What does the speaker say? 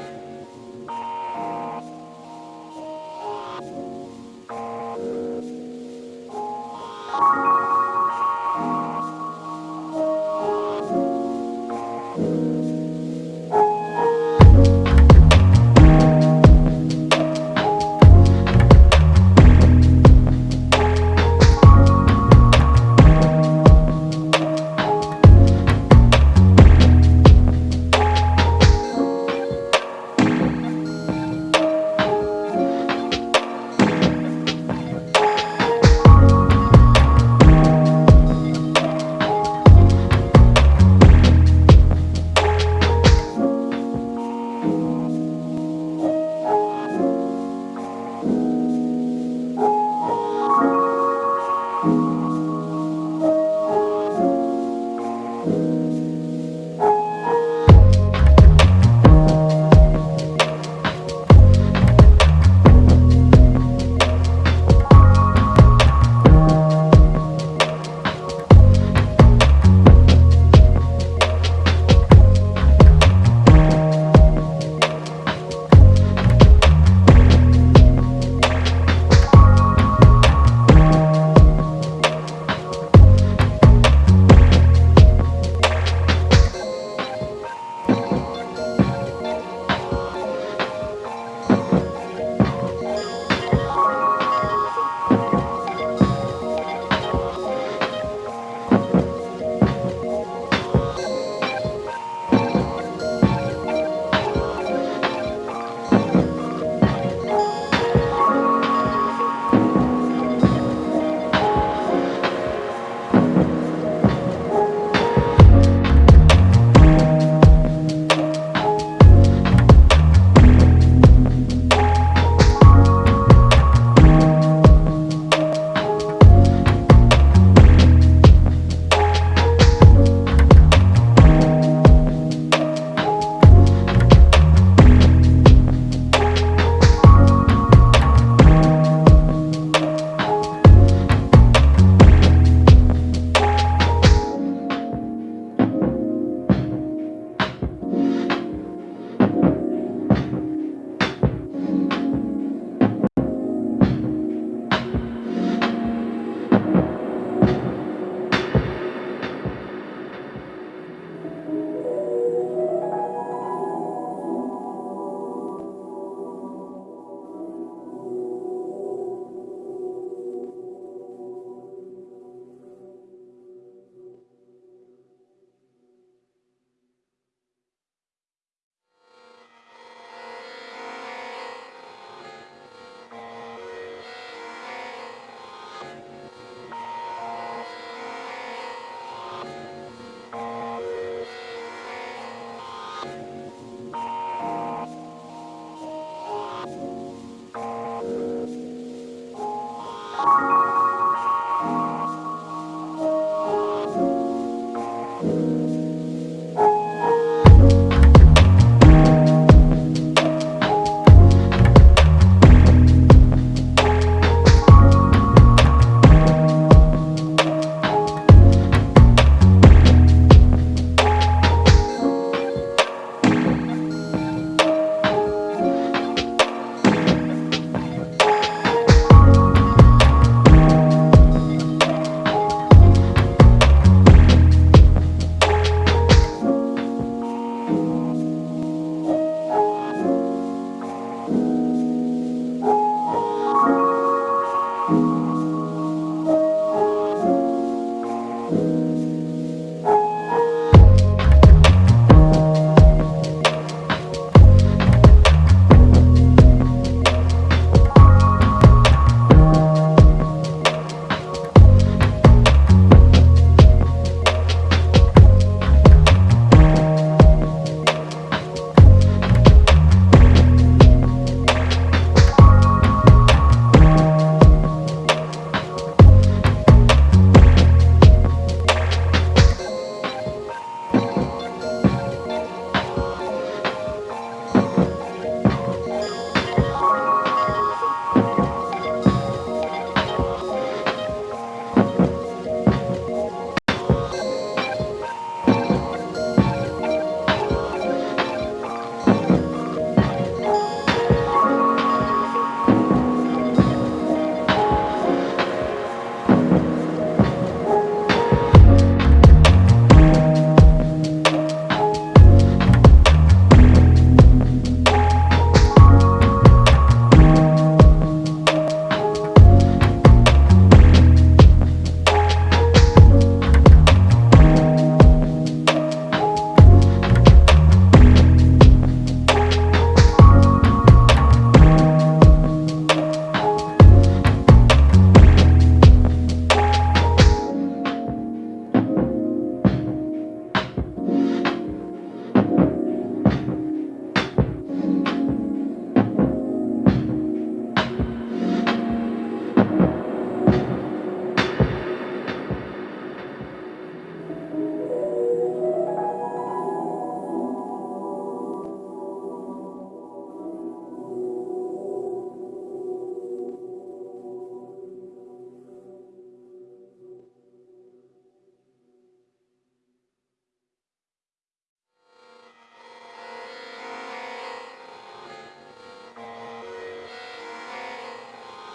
you.